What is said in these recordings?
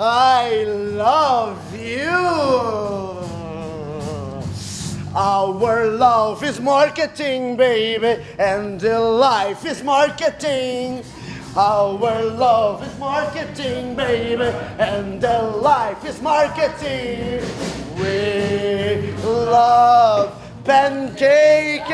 I love you. Our love is marketing, baby, and the life is marketing. Our love is marketing, baby, and the life is marketing. We love pancake,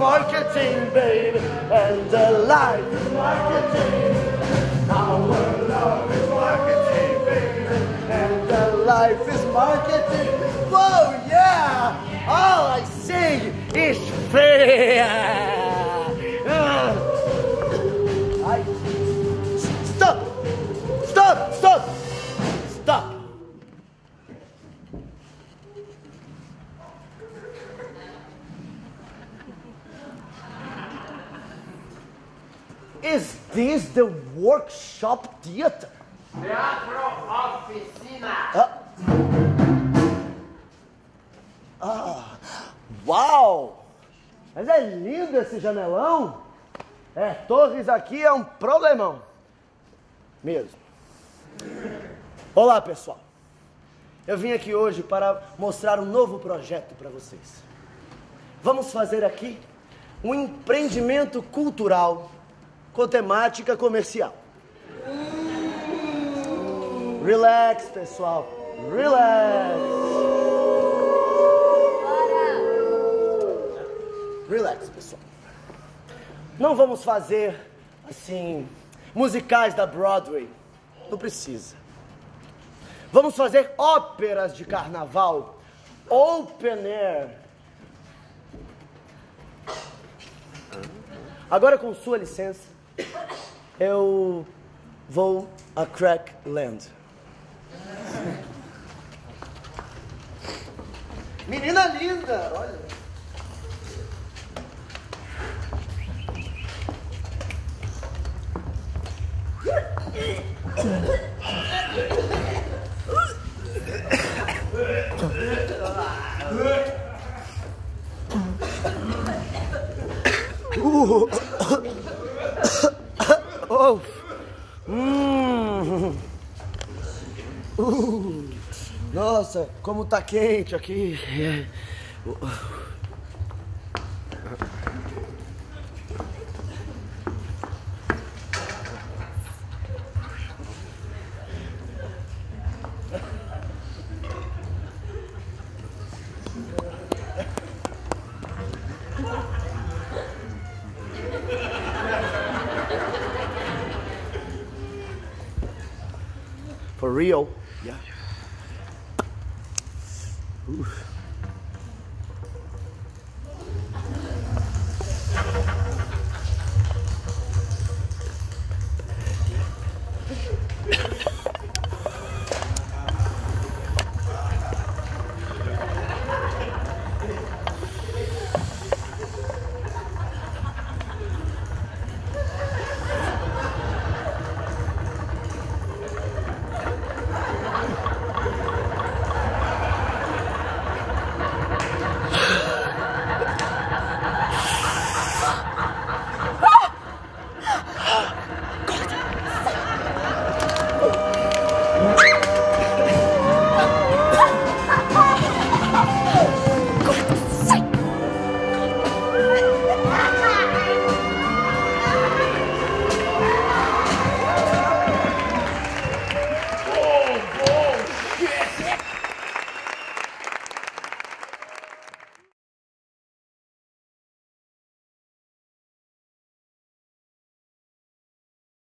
marketing, babe, and the life is marketing. Our love is marketing, baby, and the life is marketing. Whoa, yeah! All I see is fear. Is this the workshop theater? Teatro Oficina. Uau! Mas é lindo esse janelão. É, Torres aqui é um problemão. Mesmo. Olá, pessoal. Eu vim aqui hoje para mostrar um novo projeto para vocês. Vamos fazer aqui um empreendimento cultural com temática comercial. Relax, pessoal. Relax. Relax, pessoal. Não vamos fazer assim musicais da Broadway. Não precisa. Vamos fazer óperas de carnaval, open air. Agora, com sua licença, eu vou a Crackland. Menina linda, olha. Oh. Hum. Uh. Nossa, como tá quente aqui. For real? Yeah. Ooh.